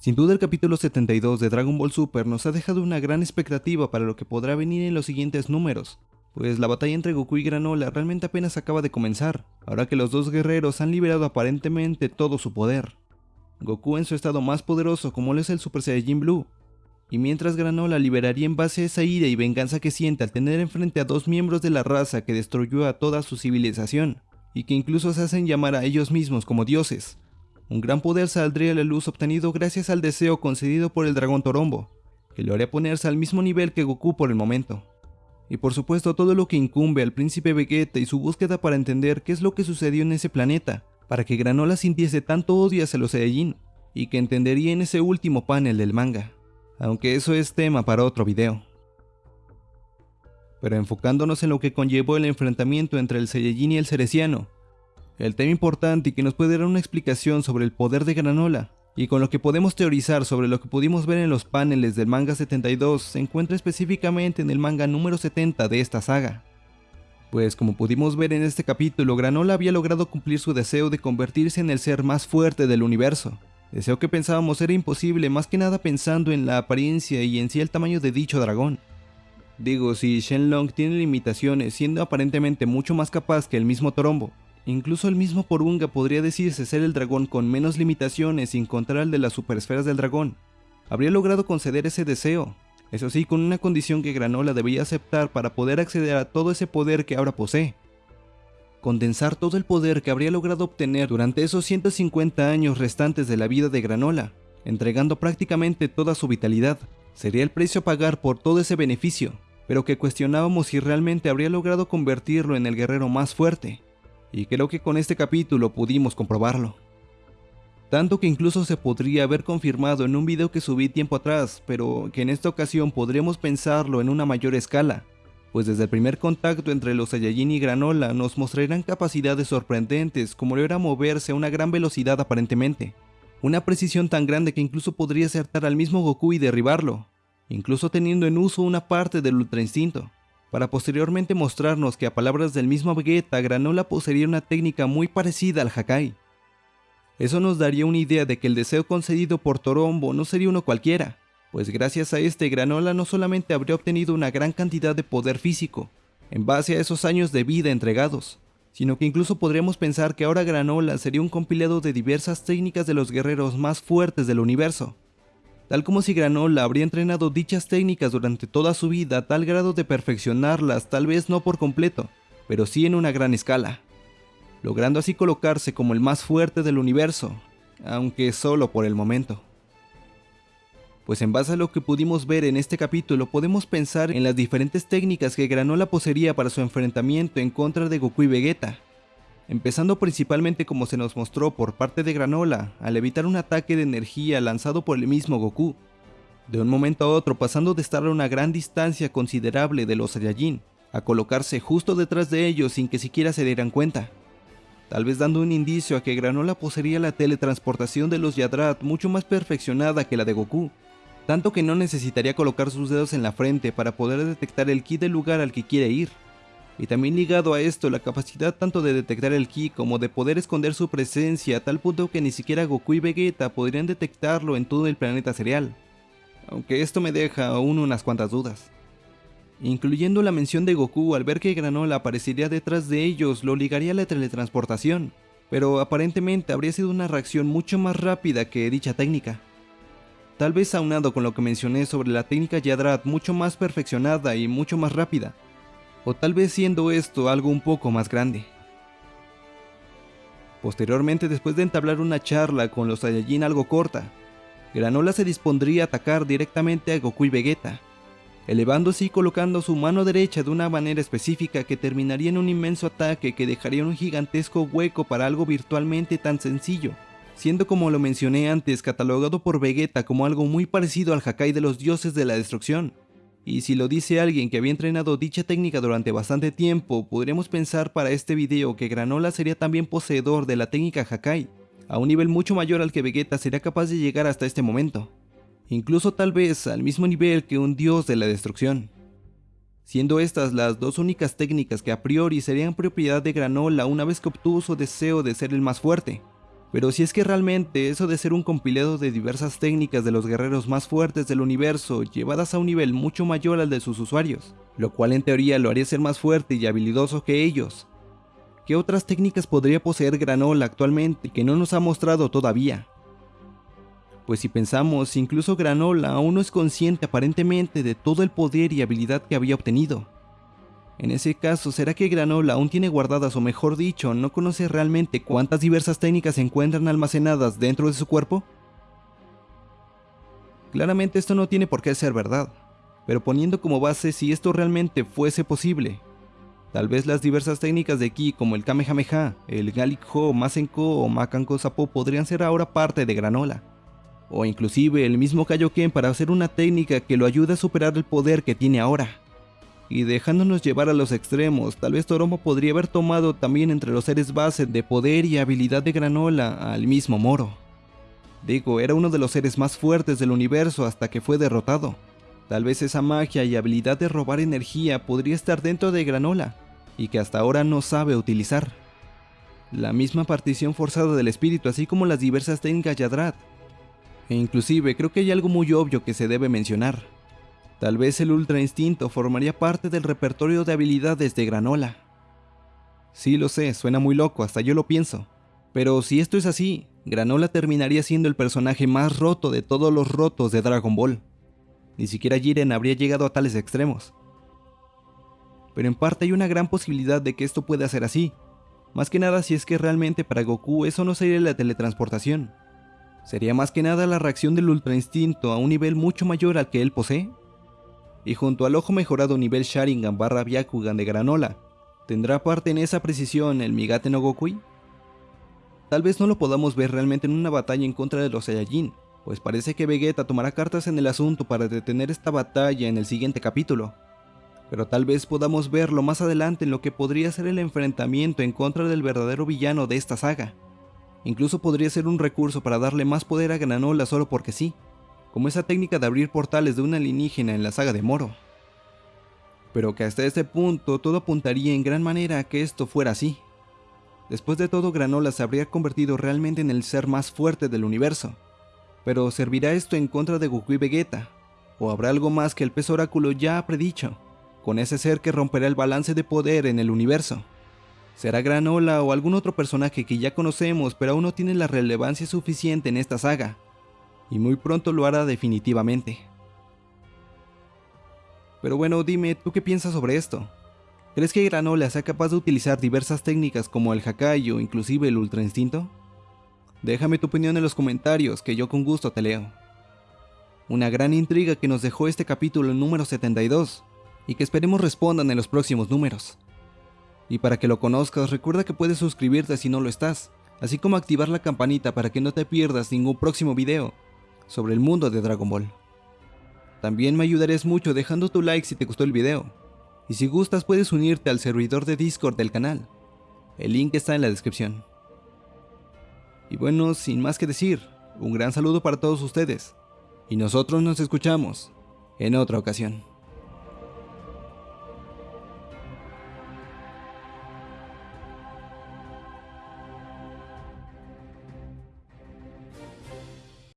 Sin duda el capítulo 72 de Dragon Ball Super nos ha dejado una gran expectativa para lo que podrá venir en los siguientes números, pues la batalla entre Goku y Granola realmente apenas acaba de comenzar, ahora que los dos guerreros han liberado aparentemente todo su poder. Goku en su estado más poderoso como lo es el Super Saiyajin Blue, y mientras Granola liberaría en base a esa ira y venganza que siente al tener enfrente a dos miembros de la raza que destruyó a toda su civilización, y que incluso se hacen llamar a ellos mismos como dioses. Un gran poder saldría a la luz obtenido gracias al deseo concedido por el dragón Torombo, que lo haría ponerse al mismo nivel que Goku por el momento. Y por supuesto todo lo que incumbe al príncipe Vegeta y su búsqueda para entender qué es lo que sucedió en ese planeta, para que Granola sintiese tanto odio hacia los Saiyajin, y que entendería en ese último panel del manga. Aunque eso es tema para otro video. Pero enfocándonos en lo que conllevó el enfrentamiento entre el Saiyajin y el Cereciano, el tema importante y que nos puede dar una explicación sobre el poder de Granola, y con lo que podemos teorizar sobre lo que pudimos ver en los paneles del manga 72 se encuentra específicamente en el manga número 70 de esta saga. Pues como pudimos ver en este capítulo, Granola había logrado cumplir su deseo de convertirse en el ser más fuerte del universo, deseo que pensábamos era imposible más que nada pensando en la apariencia y en sí el tamaño de dicho dragón. Digo, si Shenlong tiene limitaciones siendo aparentemente mucho más capaz que el mismo Torombo, Incluso el mismo Porunga podría decirse ser el dragón con menos limitaciones sin contar el de las superesferas del dragón. Habría logrado conceder ese deseo, eso sí con una condición que Granola debía aceptar para poder acceder a todo ese poder que ahora posee. Condensar todo el poder que habría logrado obtener durante esos 150 años restantes de la vida de Granola, entregando prácticamente toda su vitalidad, sería el precio a pagar por todo ese beneficio, pero que cuestionábamos si realmente habría logrado convertirlo en el guerrero más fuerte y creo que con este capítulo pudimos comprobarlo. Tanto que incluso se podría haber confirmado en un video que subí tiempo atrás, pero que en esta ocasión podremos pensarlo en una mayor escala, pues desde el primer contacto entre los Saiyajin y Granola nos mostrarán capacidades sorprendentes como lo era moverse a una gran velocidad aparentemente, una precisión tan grande que incluso podría acertar al mismo Goku y derribarlo, incluso teniendo en uso una parte del Ultra Instinto para posteriormente mostrarnos que a palabras del mismo Vegeta, Granola poseería una técnica muy parecida al Hakai. Eso nos daría una idea de que el deseo concedido por Torombo no sería uno cualquiera, pues gracias a este Granola no solamente habría obtenido una gran cantidad de poder físico, en base a esos años de vida entregados, sino que incluso podríamos pensar que ahora Granola sería un compilado de diversas técnicas de los guerreros más fuertes del universo, tal como si Granola habría entrenado dichas técnicas durante toda su vida a tal grado de perfeccionarlas, tal vez no por completo, pero sí en una gran escala, logrando así colocarse como el más fuerte del universo, aunque solo por el momento. Pues en base a lo que pudimos ver en este capítulo podemos pensar en las diferentes técnicas que Granola poseería para su enfrentamiento en contra de Goku y Vegeta, empezando principalmente como se nos mostró por parte de Granola, al evitar un ataque de energía lanzado por el mismo Goku, de un momento a otro pasando de estar a una gran distancia considerable de los Saiyajin, a colocarse justo detrás de ellos sin que siquiera se dieran cuenta, tal vez dando un indicio a que Granola poseería la teletransportación de los Yadrat mucho más perfeccionada que la de Goku, tanto que no necesitaría colocar sus dedos en la frente para poder detectar el ki del lugar al que quiere ir y también ligado a esto la capacidad tanto de detectar el ki como de poder esconder su presencia a tal punto que ni siquiera Goku y Vegeta podrían detectarlo en todo el planeta cereal. Aunque esto me deja aún unas cuantas dudas. Incluyendo la mención de Goku al ver que Granola aparecería detrás de ellos lo ligaría a la teletransportación, pero aparentemente habría sido una reacción mucho más rápida que dicha técnica. Tal vez aunado con lo que mencioné sobre la técnica Yadrat mucho más perfeccionada y mucho más rápida, o tal vez siendo esto algo un poco más grande. Posteriormente, después de entablar una charla con los Saiyajin algo corta, Granola se dispondría a atacar directamente a Goku y Vegeta, elevándose y colocando su mano derecha de una manera específica que terminaría en un inmenso ataque que dejaría un gigantesco hueco para algo virtualmente tan sencillo, siendo como lo mencioné antes catalogado por Vegeta como algo muy parecido al Hakai de los dioses de la destrucción, y si lo dice alguien que había entrenado dicha técnica durante bastante tiempo, podríamos pensar para este video que Granola sería también poseedor de la técnica Hakai, a un nivel mucho mayor al que Vegeta sería capaz de llegar hasta este momento, incluso tal vez al mismo nivel que un dios de la destrucción. Siendo estas las dos únicas técnicas que a priori serían propiedad de Granola una vez que obtuvo su deseo de ser el más fuerte, Pero si es que realmente eso de ser un compilado de diversas técnicas de los guerreros más fuertes del universo llevadas a un nivel mucho mayor al de sus usuarios, lo cual en teoría lo haría ser más fuerte y habilidoso que ellos, ¿qué otras técnicas podría poseer Granola actualmente que no nos ha mostrado todavía? Pues si pensamos, incluso Granola aún no es consciente aparentemente de todo el poder y habilidad que había obtenido. En ese caso, ¿será que Granola aún tiene guardadas o mejor dicho, no conoce realmente cuántas diversas técnicas se encuentran almacenadas dentro de su cuerpo? Claramente esto no tiene por qué ser verdad, pero poniendo como base si esto realmente fuese posible. Tal vez las diversas técnicas de Ki como el Kamehameha, el Galick Ho, Masenko o Makanko Sapo podrían ser ahora parte de Granola. O inclusive el mismo Kaioken para hacer una técnica que lo ayude a superar el poder que tiene ahora y dejándonos llevar a los extremos, tal vez Toromo podría haber tomado también entre los seres base de poder y habilidad de Granola al mismo Moro. Digo, era uno de los seres más fuertes del universo hasta que fue derrotado. Tal vez esa magia y habilidad de robar energía podría estar dentro de Granola, y que hasta ahora no sabe utilizar. La misma partición forzada del espíritu, así como las diversas técnicas Yadrat. E inclusive creo que hay algo muy obvio que se debe mencionar. Tal vez el Ultra Instinto formaría parte del repertorio de habilidades de Granola. Sí lo sé, suena muy loco, hasta yo lo pienso. Pero si esto es así, Granola terminaría siendo el personaje más roto de todos los rotos de Dragon Ball. Ni siquiera Jiren habría llegado a tales extremos. Pero en parte hay una gran posibilidad de que esto pueda ser así. Más que nada si es que realmente para Goku eso no sería la teletransportación. Sería más que nada la reacción del Ultra Instinto a un nivel mucho mayor al que él posee y junto al ojo mejorado nivel Sharingan barra Byakugan de Granola, ¿tendrá parte en esa precisión el Migate no Gokui? Tal vez no lo podamos ver realmente en una batalla en contra de los Saiyajin, pues parece que Vegeta tomará cartas en el asunto para detener esta batalla en el siguiente capítulo. Pero tal vez podamos verlo más adelante en lo que podría ser el enfrentamiento en contra del verdadero villano de esta saga. Incluso podría ser un recurso para darle más poder a Granola solo porque sí como esa técnica de abrir portales de una alienígena en la saga de Moro. Pero que hasta este punto todo apuntaría en gran manera a que esto fuera así. Después de todo, Granola se habría convertido realmente en el ser más fuerte del universo. Pero ¿servirá esto en contra de Goku y Vegeta? ¿O habrá algo más que el pez oráculo ya ha predicho? Con ese ser que romperá el balance de poder en el universo. ¿Será Granola o algún otro personaje que ya conocemos pero aún no tiene la relevancia suficiente en esta saga? Y muy pronto lo hará definitivamente. Pero bueno, dime, ¿tú qué piensas sobre esto? ¿Crees que Granola sea capaz de utilizar diversas técnicas como el Hakai o inclusive el Ultra Instinto? Déjame tu opinión en los comentarios, que yo con gusto te leo. Una gran intriga que nos dejó este capítulo número 72, y que esperemos respondan en los próximos números. Y para que lo conozcas, recuerda que puedes suscribirte si no lo estás, así como activar la campanita para que no te pierdas ningún próximo video sobre el mundo de Dragon Ball. También me ayudarías mucho dejando tu like si te gustó el video, y si gustas puedes unirte al servidor de Discord del canal, el link está en la descripción. Y bueno, sin más que decir, un gran saludo para todos ustedes, y nosotros nos escuchamos en otra ocasión.